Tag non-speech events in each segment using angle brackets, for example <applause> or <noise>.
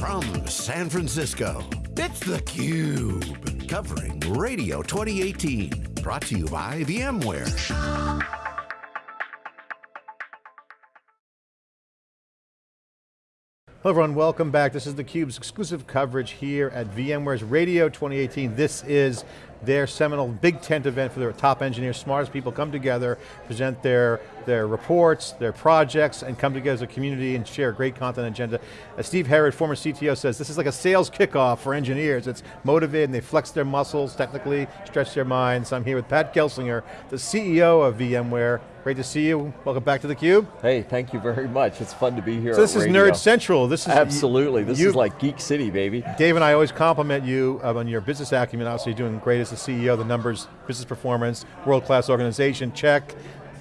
From San Francisco, it's theCUBE. Covering Radio 2018. Brought to you by VMware. Hello everyone, welcome back. This is theCUBE's exclusive coverage here at VMware's Radio 2018. This is their seminal big tent event for their top engineers, smartest people come together, present their, their reports, their projects, and come together as a community and share a great content agenda. As Steve Herrod, former CTO says, this is like a sales kickoff for engineers. It's motivated and they flex their muscles, technically stretch their minds. I'm here with Pat Gelsinger, the CEO of VMware. Great to see you. Welcome back to theCUBE. Hey, thank you very much. It's fun to be here So this is radio. Nerd Central. This is Absolutely, this you, is like Geek City, baby. Dave and I always compliment you uh, on your business acumen. Obviously, you're doing great as the CEO, the numbers, business performance, world-class organization, check.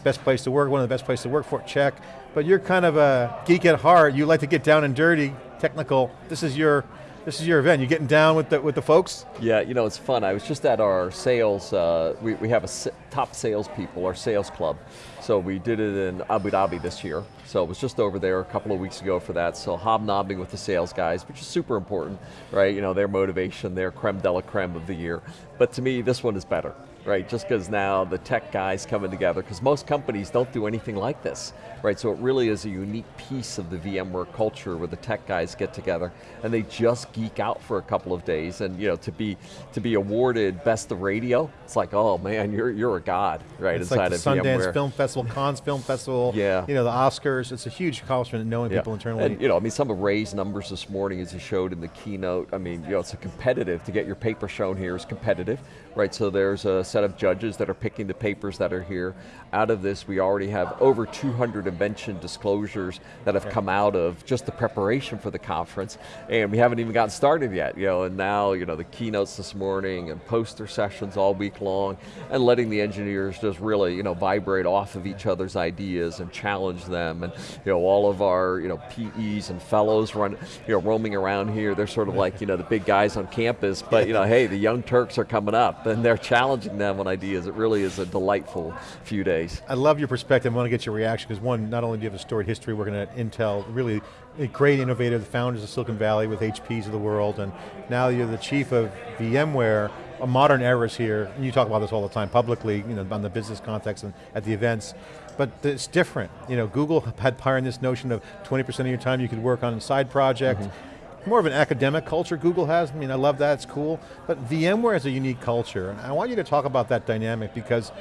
Best place to work, one of the best places to work for, check. But you're kind of a geek at heart. You like to get down and dirty, technical. This is your this is your event. You getting down with the with the folks? Yeah, you know it's fun. I was just at our sales. Uh, we we have a top salespeople, our sales club. So we did it in Abu Dhabi this year. So it was just over there a couple of weeks ago for that. So hobnobbing with the sales guys, which is super important, right? You know their motivation, their creme de la creme of the year. But to me, this one is better right? Just because now the tech guys coming together, because most companies don't do anything like this, right? So it really is a unique piece of the VMware culture where the tech guys get together and they just geek out for a couple of days. And you know, to be to be awarded best of radio, it's like, oh man, you're you're a god, right? It's inside like the of Sundance VMware. Film Festival, Cannes Film Festival, yeah. you know, the Oscars. It's a huge accomplishment knowing yeah. people internally. And you know, I mean, some of Ray's numbers this morning, as he showed in the keynote. I mean, you know, it's a competitive to get your paper shown here is competitive, right? So there's a set of judges that are picking the papers that are here. Out of this, we already have over 200 invention disclosures that have come out of just the preparation for the conference, and we haven't even gotten started yet, you know, and now, you know, the keynotes this morning and poster sessions all week long, and letting the engineers just really, you know, vibrate off of each other's ideas and challenge them, and, you know, all of our, you know, PEs and fellows run, you know, roaming around here, they're sort of like, you know, the big guys on campus, but, you know, hey, the young Turks are coming up, and they're challenging them on ideas. It really is a delightful few days. I love your perspective, I want to get your reaction, because one, not only do you have a storied history working at Intel, really a great innovator, the founders of Silicon Valley with HPs of the world, and now you're the chief of VMware, a modern eras here, and you talk about this all the time publicly, you know, on the business context and at the events, but it's different. You know, Google had pioneered this notion of 20% of your time you could work on a side project, mm -hmm. More of an academic culture Google has, I mean, I love that, it's cool, but VMware is a unique culture, and I want you to talk about that dynamic because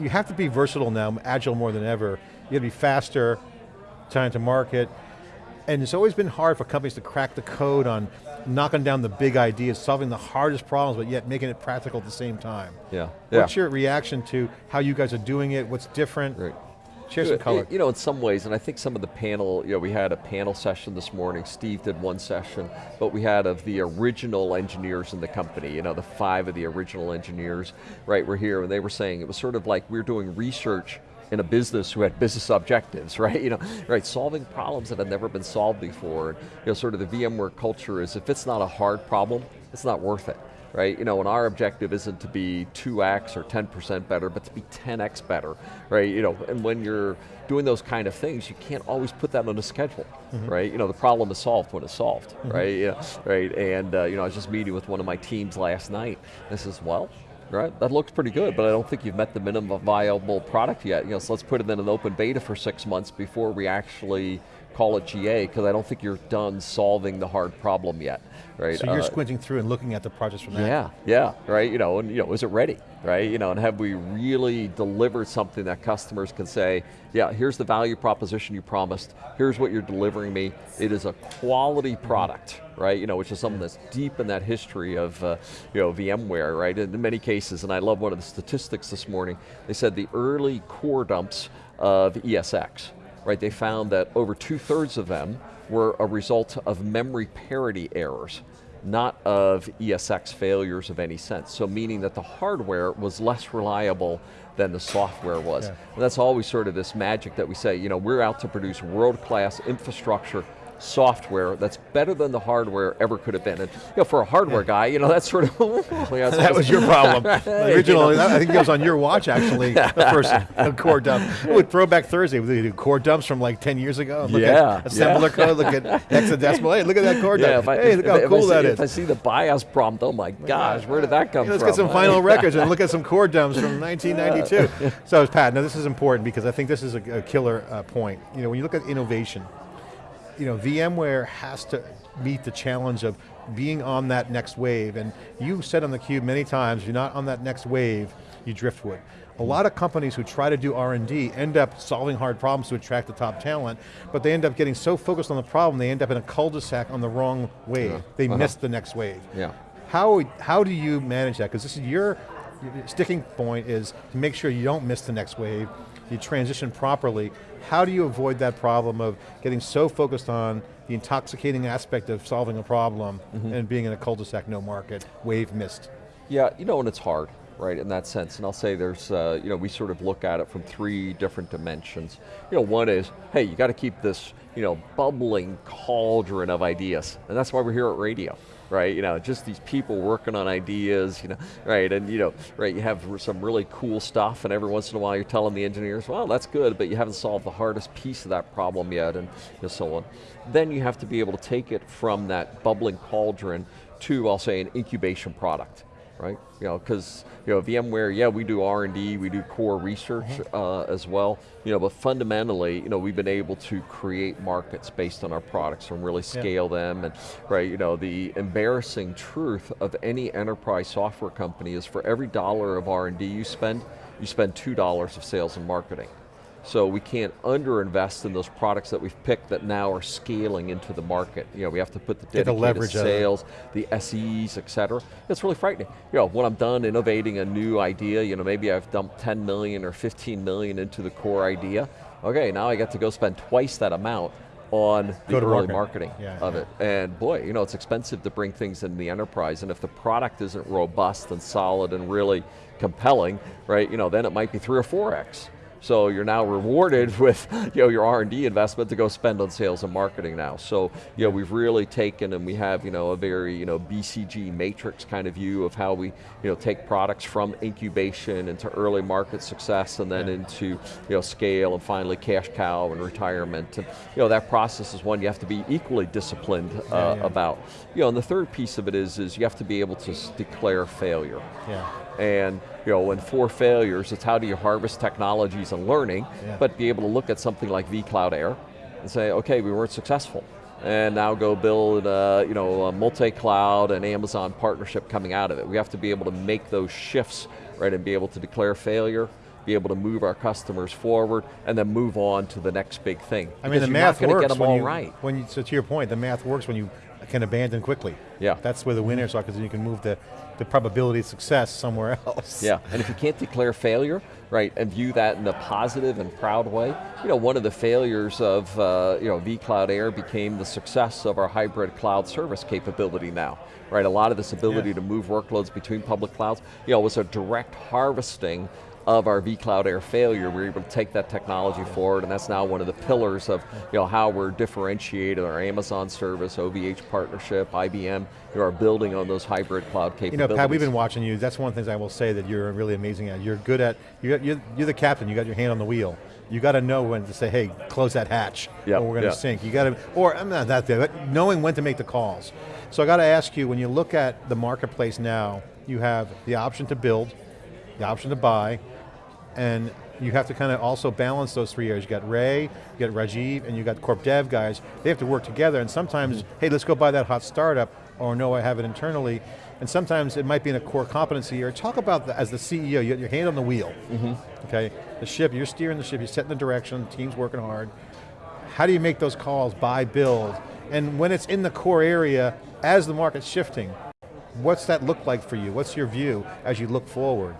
you have to be versatile now, agile more than ever. You got to be faster, time to market, and it's always been hard for companies to crack the code on knocking down the big ideas, solving the hardest problems, but yet making it practical at the same time. Yeah. What's yeah. your reaction to how you guys are doing it? What's different? Right. Share some color. You know, in some ways, and I think some of the panel, you know, we had a panel session this morning, Steve did one session, but we had of the original engineers in the company, you know, the five of the original engineers, right, were here, and they were saying it was sort of like we we're doing research in a business who had business objectives, <laughs> right? You know, right, solving problems that had never been solved before. And, you know, sort of the VMware culture is if it's not a hard problem, it's not worth it right? You know, and our objective isn't to be 2x or 10% better, but to be 10x better, right? You know, and when you're doing those kind of things, you can't always put that on a schedule, mm -hmm. right? You know, the problem is solved when it's solved, mm -hmm. right? You know, right, and uh, you know, I was just meeting with one of my teams last night, and says, well, right? That looks pretty good, but I don't think you've met the minimum viable product yet. You know, so let's put it in an open beta for six months before we actually call it GA, because I don't think you're done solving the hard problem yet, right? So you're uh, squinting through and looking at the projects from that. Yeah, yeah, right, you know, and you know, is it ready, right? You know, and have we really delivered something that customers can say, yeah, here's the value proposition you promised, here's what you're delivering me, it is a quality product, right? You know, which is something that's deep in that history of, uh, you know, VMware, right? In many cases, and I love one of the statistics this morning, they said the early core dumps of ESX, right? They found that over two thirds of them were a result of memory parity errors, not of ESX failures of any sense. So meaning that the hardware was less reliable than the software was. Yeah. And that's always sort of this magic that we say, you know, we're out to produce world-class infrastructure software that's better than the hardware ever could have been. And you know, for a hardware guy, you know, that's sort of, <laughs> yeah, That was your <laughs> problem. The original, I think it was on your watch actually, the <laughs> first core dump. With Throwback Thursday, we do core dumps from like 10 years ago. Look Yeah, at assembler yeah. code, look at hexadecimal. Hey, look at that core Yeah, dump. I, hey, look how cool see, that If I see the BIOS prompt, oh my gosh, where did that come Hey, let's from? get some final records and look at some core dumps from 1992. so, Pat, now this is important because I think this is a, a killer uh, point. You know, when you look at innovation, you know, VMware has to meet the challenge of being on that next wave. And you said on theCUBE many times, you're not on that next wave, you driftwood. A lot of companies who try to do R&D end up solving hard problems to attract the top talent, but they end up getting so focused on the problem, they end up in a cul-de-sac on the wrong wave. They Uh-huh. miss the next wave. Yeah. How, how do you manage that? Because this is your sticking point is to make sure you don't miss the next wave, you transition properly. How do you avoid that problem of getting so focused on the intoxicating aspect of solving a problem Mm-hmm. and being in a cul-de-sac, no market, wave missed? Yeah, you know, and it's hard, right, in that sense. And I'll say there's, uh, you know, we sort of look at it from three different dimensions. You know, one is, hey, you got to keep this, you know, bubbling cauldron of ideas. And that's why we're here at radio, right? You know, just these people working on ideas, you know, right? And, you know, right, you have some really cool stuff, and every once in a while you're telling the engineers, well, that's good, but you haven't solved the hardest piece of that problem yet, and you know, so on. Then you have to be able to take it from that bubbling cauldron to, I'll say, an incubation product right? You know, because you know VMware, yeah, we do R and D, we do core research uh, as well. You know, but fundamentally, you know, we've been able to create markets based on our products and really scale them. And right, you know, the embarrassing truth of any enterprise software company is for every dollar of R and D you spend, you spend two dollars of sales and marketing. So we can't underinvest in those products that we've picked that now are scaling into the market. You know, we have to put the Get the leverage sales, the SEs, et cetera. It's really frightening. You know, when I'm done innovating a new idea, you know, maybe I've dumped 10 million or 15 million into the core idea. Okay, now I get to go spend twice that amount on the Go early market. marketing Yeah, of yeah. it. And boy, you know, it's expensive to bring things in the enterprise, and if the product isn't robust and solid and really compelling, right, you know, then it might be three or four X. So you're now rewarded <laughs> with you know, your R&D investment to go spend on sales and marketing now. So you know, we've really taken and we have you know, a very you know, BCG matrix kind of view of how we you know, take products from incubation into early market success and then into you know, scale and finally cash cow and retirement. And you know, that process is one you have to be equally disciplined uh, yeah. about. You know, and the third piece of it is, is you have to be able to declare failure. Yeah. And you know, when four failures, it's how do you harvest technologies and learning, Yeah. but be able to look at something like vCloud Air and say, okay, we weren't successful. And now go build uh, you know, a multi-cloud and Amazon partnership coming out of it. We have to be able to make those shifts, right, and be able to declare failure, be able to move our customers forward, and then move on to the next big thing. I mean, Because the math not going to works get them when all you, right. when you, so to your point, the math works when you can abandon quickly. Yeah. That's where the winners are, because you can move the, the probability of success somewhere <laughs> else. Yeah, and if you can't declare failure, right, and view that in a positive and proud way, you know, one of the failures of, uh, you know, vCloud Air became the success of our hybrid cloud service capability now, right? A lot of this ability Yeah. to move workloads between public clouds, you know, was a direct harvesting of our vCloud Air failure. We were able to take that technology forward, and that's now one of the pillars of, you know, how we're differentiated our Amazon service, OVH partnership, IBM, you are building on those hybrid cloud capabilities. You know. Pat, we've been watching you. That's one of the things I will say that you're really amazing at. You're good at, you're, you're, you're the captain, you got your hand on the wheel. You got to know when to say, hey, close that hatch, Yep, or we're going to yeah. sink. You got to, or I'm not that there, but knowing when to make the calls. So I got to ask you, when you look at the marketplace now, you have the option to build, the option to buy, and you have to kind of also balance those three areas. You got Ray, you got Rajiv, and you got corp dev guys. They have to work together, and sometimes, Mm-hmm. hey, let's go buy that hot startup, or no, I have it internally. And sometimes it might be in a core competency area. Talk about, the, as the CEO, you got your hand on the wheel, Mm-hmm. okay? The ship, you're steering the ship, you're setting the direction, the team's working hard. How do you make those calls, buy, build? And when it's in the core area, as the market's shifting, what's that look like for you? What's your view as you look forward?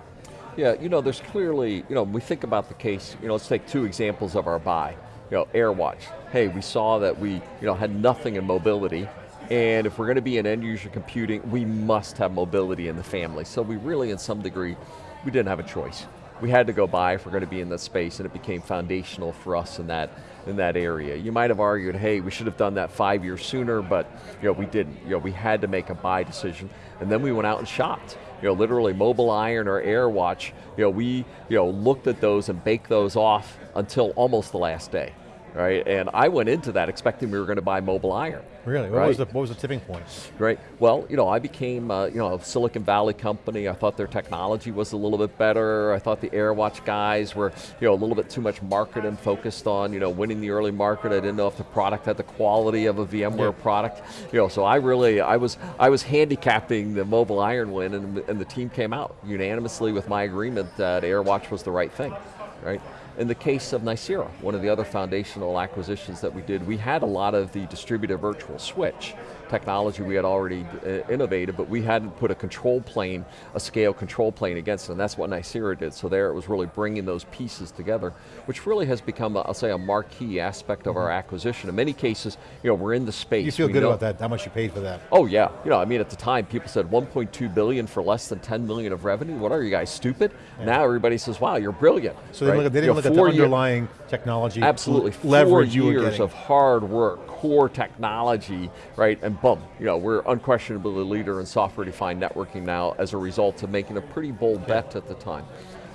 Yeah, you know, there's clearly, you know, we think about the case, you know, let's take two examples of our buy. You know, AirWatch. Hey, we saw that we, you know, had nothing in mobility, and if we're going to be in end user computing, we must have mobility in the family. So we really, in some degree, we didn't have a choice. we had to go buy if we're going to be in that space, and it became foundational for us in that in that area. You might have argued, hey, we should have done that five years sooner, but you know, we didn't. You know, we had to make a buy decision, and then we went out and shopped. You know, literally MobileIron or AirWatch, you know, we you know, looked at those and baked those off until almost the last day right? And I went into that expecting we were going to buy MobileIron. Really? What, right? was the, what was the tipping point? Right. Well, you know, I became uh, you know a Silicon Valley company. I thought their technology was a little bit better. I thought the AirWatch guys were you know a little bit too much market and focused on you know winning the early market. I didn't know if the product had the quality of a VMware yeah. product. You know, so I really I was I was handicapping the MobileIron win, and, and the team came out unanimously with my agreement that AirWatch was the right thing, right? In the case of Nicira, one of the other foundational acquisitions that we did, we had a lot of the distributed virtual switch technology we had already uh, innovated, but we hadn't put a control plane, a scale control plane against it, and that's what Nicira did. So there it was really bringing those pieces together, which really has become, i I'll say, a marquee aspect of our mm-hmm. acquisition. In many cases, you know, we're in the space. You feel good know, about that, how much you paid for that? Oh yeah, you know, I mean at the time people said 1.2 billion for less than 10 million of revenue, what are you guys, stupid? Yeah. Now everybody says, wow, you're brilliant. So right? they, they didn't you know, look at the underlying technology, absolutely, leverage four years of hard work, core technology, right, and boom, you know, we're unquestionably the leader in software-defined networking now as a result of making a pretty bold bet at the time.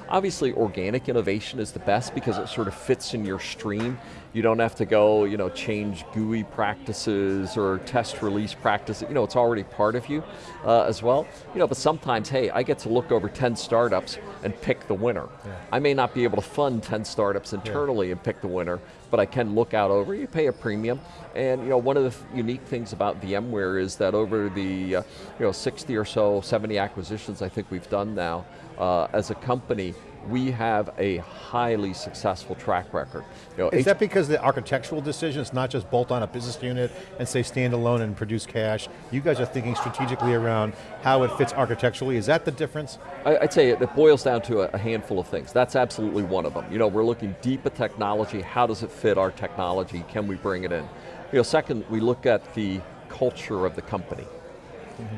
Obviously, organic innovation is the best because it sort of fits in your stream. You don't have to go, you know, change GUI practices or test release practices. You know, it's already part of you uh, as well. You know, but sometimes, hey, I get to look over 10 startups and pick the winner. Yeah. I may not be able to fund 10 startups internally yeah. and pick the winner, but I can look out over, you pay a premium. And you know, one of the unique things about VMware is that over the uh, you know, 60 or so, 70 acquisitions I think we've done now, uh, as a company, we have a highly successful track record. You know, Is that because the architectural decisions, not just bolt on a business unit and say stand alone and produce cash? You guys are thinking strategically around how it fits architecturally. Is that the difference? I, would say it, it, boils down to a, a handful of things. That's absolutely one of them. You know, we're looking deep at technology. How does it fit our technology? Can we bring it in? You know, second, we look at the culture of the company.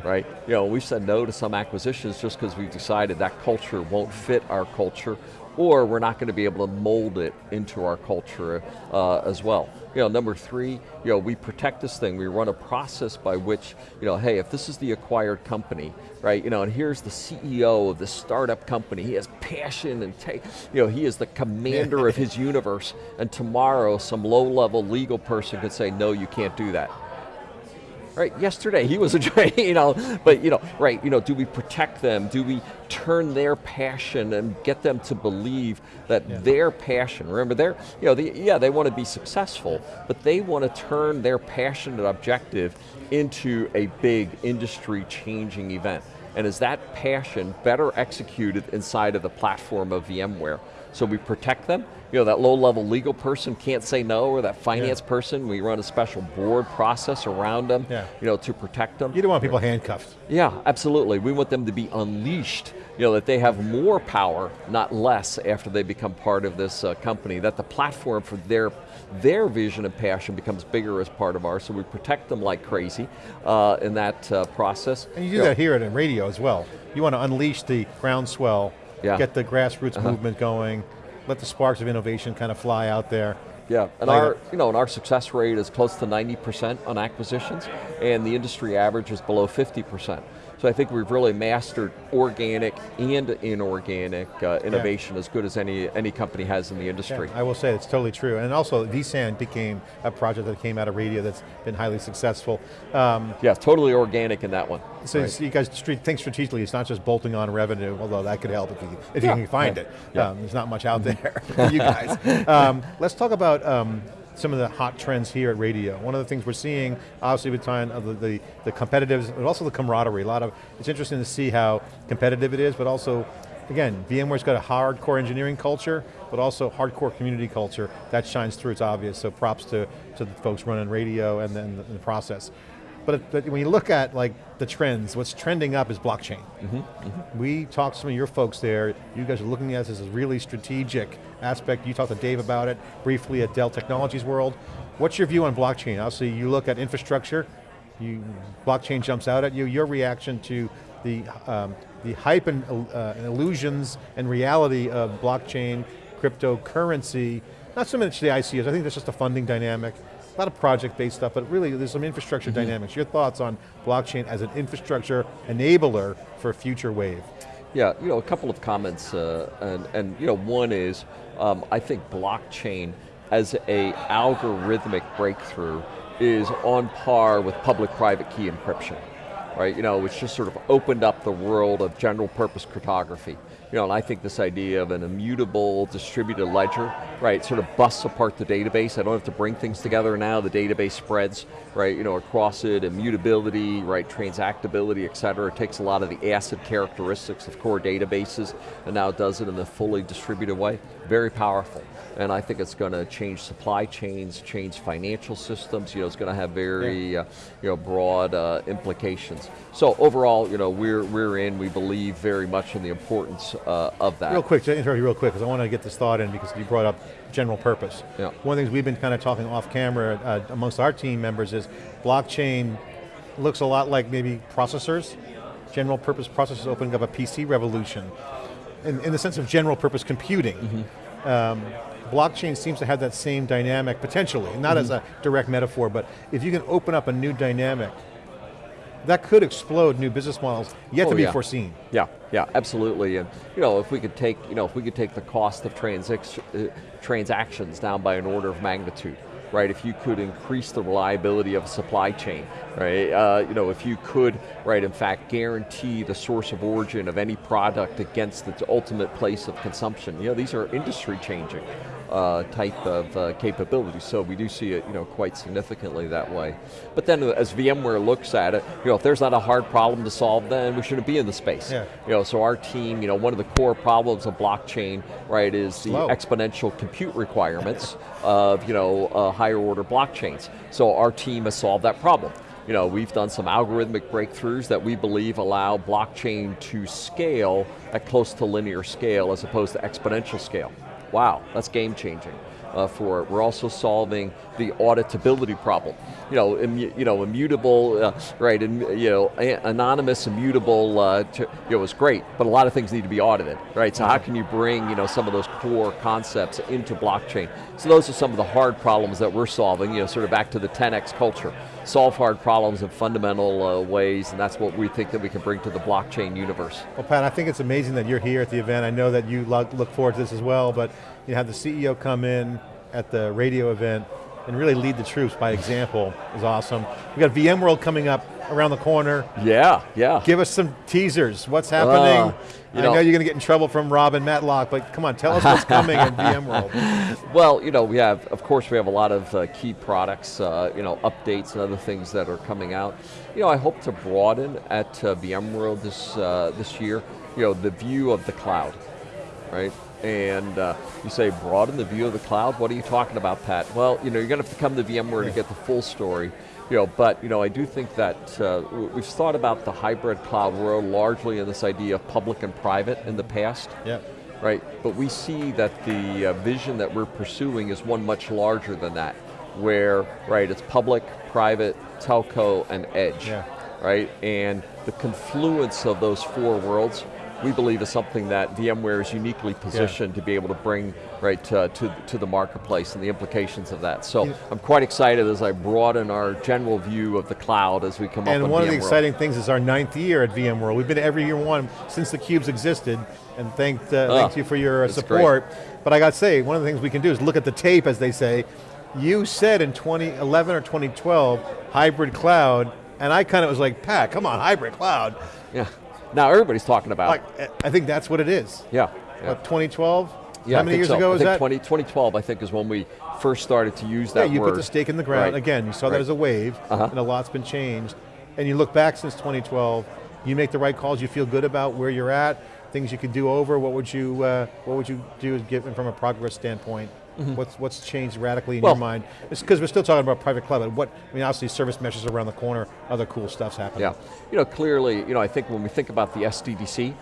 Right? You know, we've said no to some acquisitions just because we've decided that culture won't fit our culture or we're not going to be able to mold it into our culture uh, as well. You know, number three, you know, we protect this thing. We run a process by which, you know, hey, if this is the acquired company, right, you know, and here's the CEO of the startup company, he has passion and take, you know, he is the commander of his <laughs> universe, and tomorrow some low-level legal person could say, no, you can't do that right? Yesterday he was a, <laughs> you know, but you know, right, you know, do we protect them? Do we turn their passion and get them to believe that yeah. their passion, remember they're, you know, the, yeah, they want to be successful, but they want to turn their passionate objective into a big industry changing event. And is that passion better executed inside of the platform of VMware? So we protect them, you know, that low level legal person can't say no, or that finance yeah. person, we run a special board process around them, yeah. you know, to protect them. You don't want people handcuffed. Yeah, absolutely. We want them to be unleashed, you know, that they have more power, not less, after they become part of this uh, company, that the platform for their, their vision and passion becomes bigger as part of ours, so we protect them like crazy uh, in that uh, process. And you do you that know, here at radio as well. You want to unleash the groundswell, yeah. get the grassroots -huh. movement going, let the sparks of innovation kind of fly out there. Yeah, and our, you know, and our success rate is close to 90% on acquisitions, and the industry average is below 50%. So I think we've really mastered organic and inorganic uh, innovation yeah. as good as any, any company has in the industry. Yeah, I will say it's totally true. And also vSAN became a project that came out of radio that's been highly successful. Um, yeah, totally organic in that one. So right. you guys think strategically, it's not just bolting on revenue, although that could help if you, if yeah. you can find it. Um, there's not much out <laughs> there <laughs> for you guys. Um, let's talk about um, some of the hot trends here at radio. One of the things we're seeing, obviously with time of the, the, the competitive, but also the camaraderie. A lot of, it's interesting to see how competitive it is, but also, again, VMware's got a hardcore engineering culture, but also hardcore community culture. That shines through, it's obvious, so props to, to the folks running radio and then the, the process. But, but, when you look at like the trends, what's trending up is blockchain. Mm -hmm, mm -hmm. We talked to some of your folks there, you guys are looking at this as a really strategic aspect. You talked to Dave about it briefly at Dell Technologies World. What's your view on blockchain? Obviously you look at infrastructure, you, blockchain jumps out at you, your reaction to the, um, the hype and, uh, and illusions and reality of blockchain, cryptocurrency, not so much the ICOs, I think that's just a funding dynamic, lot of project-based stuff, but really there's some infrastructure mm -hmm. dynamics. Your thoughts on blockchain as an infrastructure enabler for a future wave? Yeah, you know, a couple of comments, uh, and, and you know, one is, um, I think blockchain as a algorithmic breakthrough is on par with public-private key encryption right? You know, it's just sort of opened up the world of general purpose cryptography. You know, and I think this idea of an immutable distributed ledger, right, sort of busts apart the database. I don't have to bring things together now, the database spreads, right, you know, across it, immutability, right, transactability, et cetera. It takes a lot of the ACID characteristics of core databases and now does it in a fully distributed way. Very powerful and I think it's going to change supply chains, change financial systems, you know, it's going to have very, yeah. uh, you know, broad uh, implications. So overall, you know, we're, we're in, we believe very much in the importance uh, of that. Real quick, to interrupt you real quick, because I want to get this thought in because you brought up general purpose. Yeah. One of the things we've been kind of talking off camera uh, amongst our team members is blockchain looks a lot like maybe processors, general purpose processors opening up a PC revolution in, in the sense of general purpose computing. Mm -hmm. Um, blockchain seems to have that same dynamic, potentially, not mm -hmm. as a direct metaphor, but if you can open up a new dynamic, that could explode new business models, yet oh, to be yeah. foreseen. Yeah, yeah, absolutely. And you know, if we could take, you know, if we could take the cost of uh, transactions down by an order of magnitude, right? If you could increase the reliability of a supply chain, right? Uh, you know, if you could, right, in fact, guarantee the source of origin of any product against its ultimate place of consumption. You know, these are industry changing uh, type of uh, capability. So we do see it, you know, quite significantly that way. But then as VMware looks at it, you know, if there's not a hard problem to solve, then we shouldn't be in the space. Yeah. You know, so our team, you know, one of the core problems of blockchain, right, is the exponential compute requirements <laughs> of, you know, uh, higher order blockchains. So our team has solved that problem you know, we've done some algorithmic breakthroughs that we believe allow blockchain to scale at close to linear scale as opposed to exponential scale. Wow, that's game changing. Uh, for it. We're also solving the auditability problem. You know, you know, immutable, uh, right? And you know, anonymous, immutable, uh, to, you know, is great, but a lot of things need to be audited, right? So how can you bring, you know, some of those core concepts into blockchain? So those are some of the hard problems that we're solving. You know, sort of back to the 10x culture solve hard problems in fundamental uh, ways, and that's what we think that we can bring to the blockchain universe. Well Pat, I think it's amazing that you're here at the event. I know that you look forward to this as well, but you have the CEO come in at the radio event and really lead the troops by example is awesome. We've got VMworld coming up around the corner. Yeah, yeah. Give us some teasers. What's happening? Uh, I know, know, you're going to get in trouble from Robin Matlock, but come on, tell us what's coming in <laughs> VMworld. Well, you know, we have, of course, we have a lot of uh, key products, uh, you know, updates and other things that are coming out. You know, I hope to broaden at uh, VMworld this uh, this year, you know, the view of the cloud, right? And uh, you say broaden the view of the cloud. What are you talking about, Pat? Well, you know, you're going to have to come to VMware yeah. to get the full story. You know, but you know, I do think that uh, we've thought about the hybrid cloud world largely in this idea of public and private in the past. Yeah. Right, but we see that the uh, vision that we're pursuing is one much larger than that, where, right, it's public, private, telco, and edge. Yeah. Right, and the confluence of those four worlds we believe is something that VMware is uniquely positioned yeah. to be able to bring right to, to, to, the marketplace and the implications of that. So yeah. I'm quite excited as I broaden our general view of the cloud as we come and up And one of the exciting things is our ninth year at VMworld. We've been every year one since theCUBE's existed, and thanked, uh, oh, thank you for your uh, support. Great. But I got to say, one of the things we can do is look at the tape, as they say. You said in 2011 or 2012, hybrid cloud, and I kind of was like, Pat, come on, hybrid cloud. Yeah. Now everybody's talking about like, I think that's what it is. Yeah. yeah. What, 2012? Yeah, How many years so. ago was that? 20, 2012, I think, is when we first started to use that Yeah, you word. put the stake in the ground. Right. Again, you saw right. that as a wave, uh -huh. and a lot's been changed. And you look back since 2012, you make the right calls, you feel good about where you're at, things you could do over, what would you, uh, what would you do given from a progress standpoint? Mm -hmm. What's what's changed radically in well, your mind? It's because we're still talking about private cloud, but what, I mean obviously service meshes around the corner, other cool stuff's happening. Yeah, you know, clearly, you know, I think when we think about the SDDC,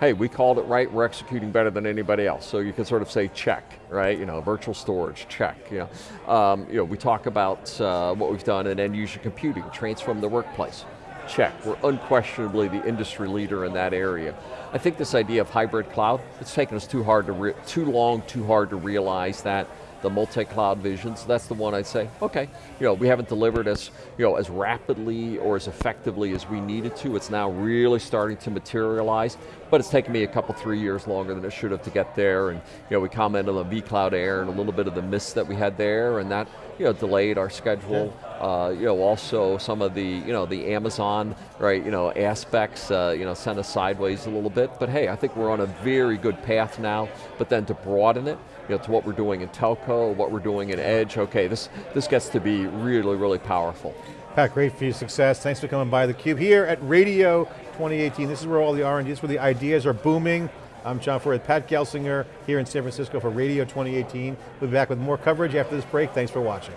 hey, we called it right, we're executing better than anybody else. So you can sort of say check, right? You know, virtual storage, check. You know, um, you know we talk about uh, what we've done in end user computing, transform the workplace check. We're unquestionably the industry leader in that area. I think this idea of hybrid cloud, it's taken us too hard to, too long, too hard to realize that the multi-cloud visions, that's the one I'd say, okay, you know, we haven't delivered as, you know, as rapidly or as effectively as we needed to. It's now really starting to materialize, but it's taken me a couple, three years longer than it should have to get there, and you know, we commented on the vCloud Air and a little bit of the miss that we had there, and that you know, delayed our schedule. Yeah. Uh, you know, also some of the, you know, the Amazon, right, you know, aspects, uh, you know, sent us sideways a little bit, but hey, I think we're on a very good path now, but then to broaden it, you know, to what we're doing in telco, what we're doing in edge, okay, this, this gets to be really, really powerful. Pat, great for your success. Thanks for coming by theCUBE here at Radio 2018. This is where all the R&D, this is where the ideas are booming. I'm John Furrier, Pat Gelsinger here in San Francisco for Radio 2018. We'll be back with more coverage after this break. Thanks for watching.